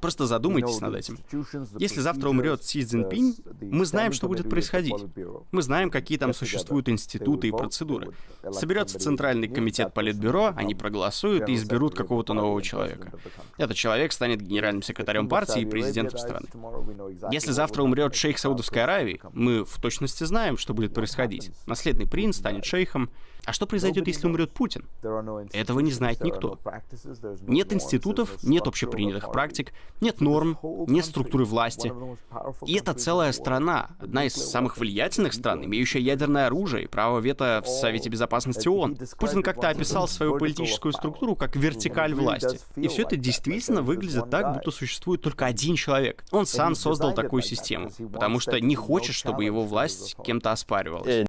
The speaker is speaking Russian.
Просто задумайтесь над этим. Если завтра умрет Си Цзиньпинь, мы знаем, что будет происходить. Мы знаем, какие там существуют институты и процедуры. Соберется Центральный комитет Политбюро, они проголосуют и изберут какого-то нового человека. Этот человек станет генеральным секретарем партии и президентом страны. Если завтра умрет шейх Саудовской Аравии, мы в точности знаем, что будет происходить. Наследный принц станет шейхом. А что произойдет, если умрет Путин? Этого не знает никто. Нет институтов, нет общепринятых практик, нет норм, нет структуры власти. И это целая страна, одна из самых влиятельных стран, имеющая ядерное оружие и право вето в Совете Безопасности ООН. Путин как-то описал свою политическую структуру как вертикаль власти. И все это действительно выглядит так, будто существует только один человек. Он сам создал такую систему, потому что не хочет, чтобы его власть кем-то оспаривалась.